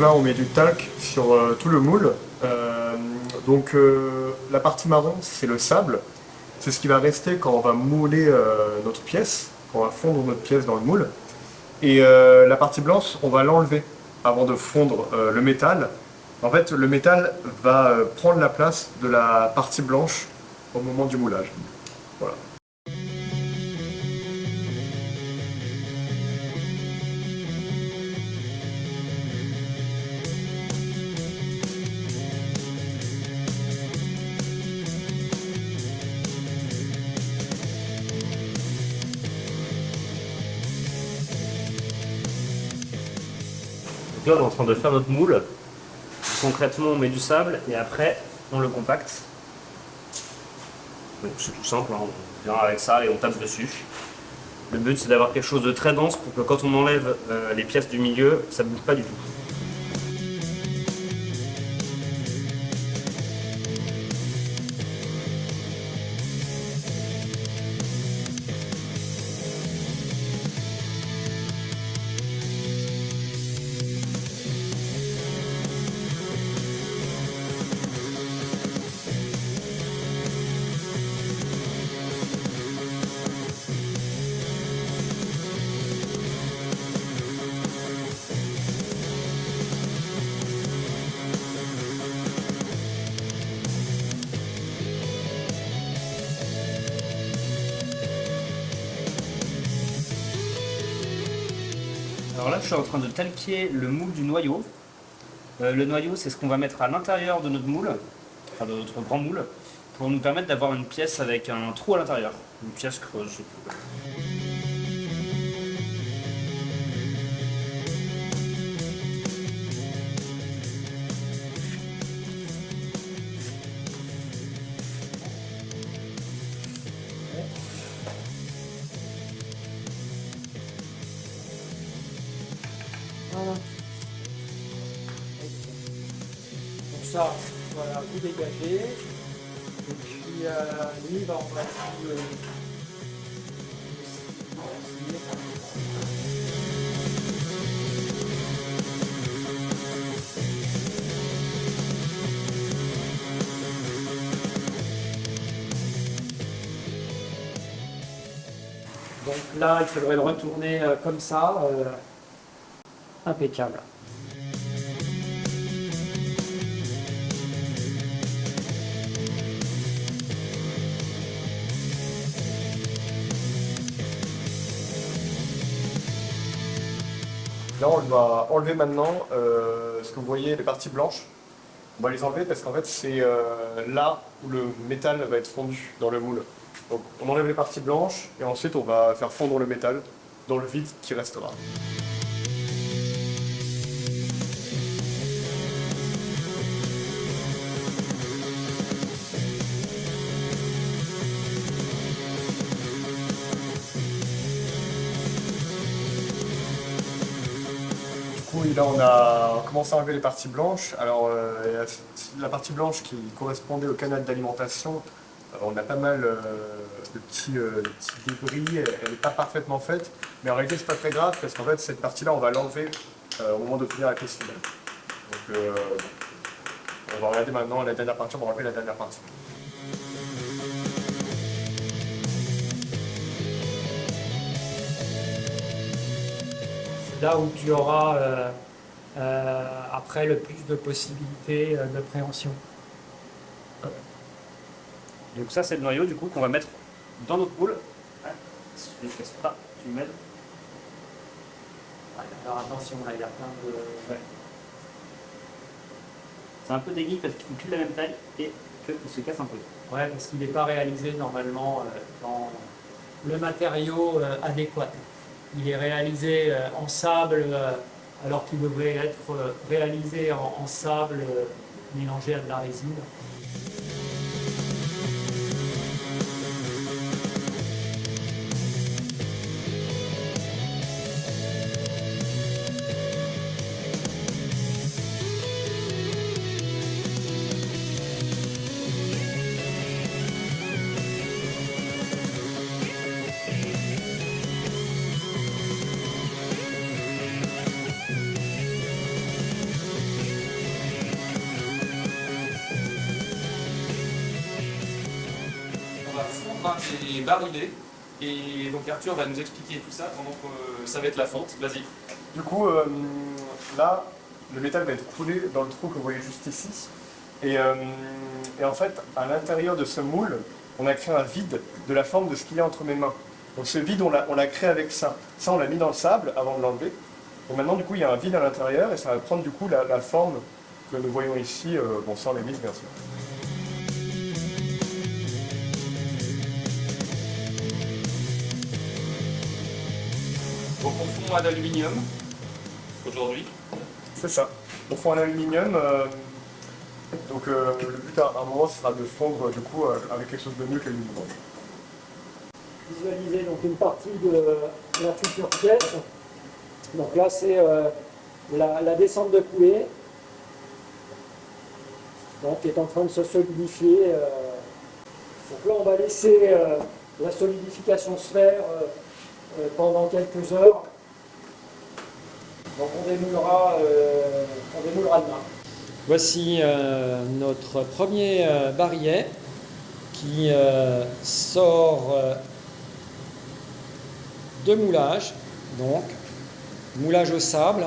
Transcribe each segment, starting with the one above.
Là, on met du talc sur euh, tout le moule. Euh, donc euh, la partie marron, c'est le sable. C'est ce qui va rester quand on va mouler notre pièce, quand on va fondre notre pièce dans le moule. Et la partie blanche, on va l'enlever avant de fondre le métal. En fait, le métal va prendre la place de la partie blanche au moment du moulage. Voilà. En train de faire notre moule. Concrètement, on met du sable et après, on le compacte. C'est tout simple, hein. on vient avec ça et on tape dessus. Le but, c'est d'avoir quelque chose de très dense pour que quand on enlève euh, les pièces du milieu, ça ne bouge pas du tout. Alors là, je suis en train de talquer le moule du noyau. Euh, le noyau, c'est ce qu'on va mettre à l'intérieur de notre moule, enfin de notre grand moule, pour nous permettre d'avoir une pièce avec un trou à l'intérieur, une pièce creuse. Donc ça, voilà, vous dégagez. Et puis euh, lui, va essayer. Donc là, il faudrait le retourner euh, comme ça. Impeccable. Là, on va enlever maintenant euh, ce que vous voyez, les parties blanches. On va les enlever parce qu'en fait, c'est euh, là où le métal va être fondu dans le moule. Donc, on enlève les parties blanches et ensuite, on va faire fondre le métal dans le vide qui restera. Là, on a commencé à enlever les parties blanches. Alors, euh, la partie blanche qui correspondait au canal d'alimentation, euh, on a pas mal euh, de, petits, débris, elle n'est pas parfaitement faite, mais en réalité c'est pas très grave parce qu'en fait cette partie-là on va l'enlever au moment de finir la pièce finale. Donc on va regarder maintenant la dernière partie, on va enlever la dernière partie. Là où tu auras euh, euh, après le plus de possibilités euh, de préhension. Donc ça c'est le noyau du coup qu'on va mettre dans notre poule. Si je ne casse pas, tu m'aides. Alors attention, là il y a plein de... C'est un peu dégueu parce qu'il fait plus la même taille et qu'il se casse un peu. Ouais, parce qu'il n'est pas réalisé normalement dans le matériau adéquat. Il est réalisé euh, en sable euh, alors qu'il devrait être euh, réalisé en, sable mélangé à de la résine. Les bariler. Et donc Arthur va nous expliquer tout ça pendant que euh, ça va être la fonte. Vas-y. Du coup, euh, là, le métal va être coulé dans le trou que vous voyez juste ici. Et, euh, et en fait, à l'intérieur de ce moule, on a créé un vide de la forme de ce qu'il y a entre mes mains. Donc ce vide, on l'a créé avec ça. Ça, on l'a mis dans le sable avant de l'enlever. Donc maintenant, du coup, il y a un vide à l'intérieur et ça va prendre du coup la, la forme que nous voyons ici, euh, bon, sans les vis, bien sûr. Donc on fond à l'aluminium aujourd'hui. C'est ça. On fond en aluminium. euh, donc euh, le but à un moment sera de fondre du coup euh, avec quelque chose de mieux que l'aluminium. Visualiser donc une partie de la future pièce. Donc là, c'est euh, la, la descente de coulée. Donc, qui est en train de se solidifier. euh. Donc là, on va laisser euh, la solidification se faire pendant quelques heures. Donc on démoulera, euh, on démoulera demain. Voici euh, notre premier euh, barillet qui euh, sort euh, de moulage, donc moulage au sable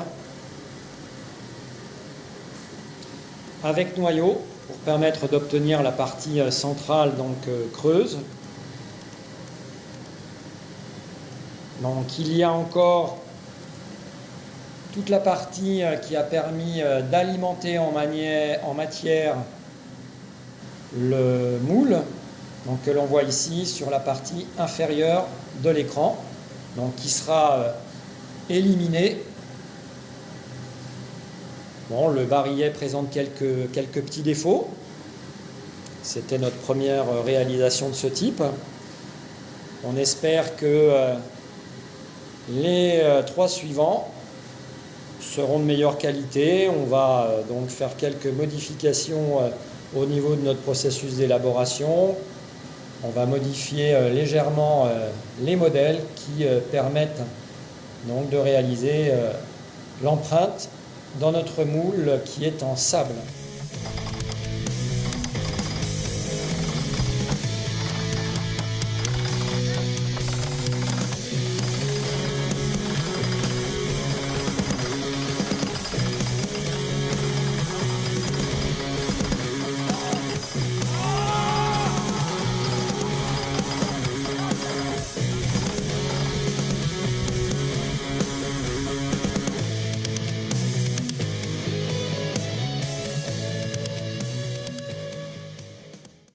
avec noyau pour permettre d'obtenir la partie euh, centrale donc euh, creuse. Donc il y a encore toute la partie euh, qui a permis euh, d'alimenter en, matière le moule, donc que l'on voit ici sur la partie inférieure de l'écran, donc qui sera euh, éliminé. Bon, le barillet présente quelques, petits défauts. C'était notre première réalisation de ce type. On espère que les euh, trois suivants seront de meilleure qualité. On va euh, donc faire quelques modifications euh, au niveau de notre processus d'élaboration. On va modifier légèrement les modèles qui permettent donc de réaliser l'empreinte dans notre moule qui est en sable.